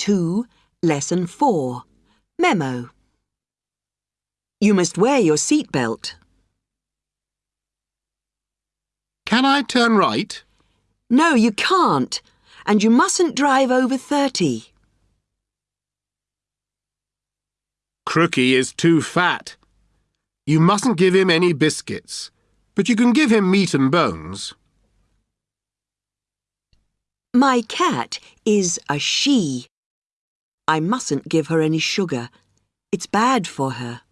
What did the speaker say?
2, Lesson 4. Memo. You must wear your seatbelt. Can I turn right? No, you can't. And you mustn't drive over 30. Crookie is too fat. You mustn't give him any biscuits, but you can give him meat and bones. My cat is a she. I mustn't give her any sugar. It's bad for her.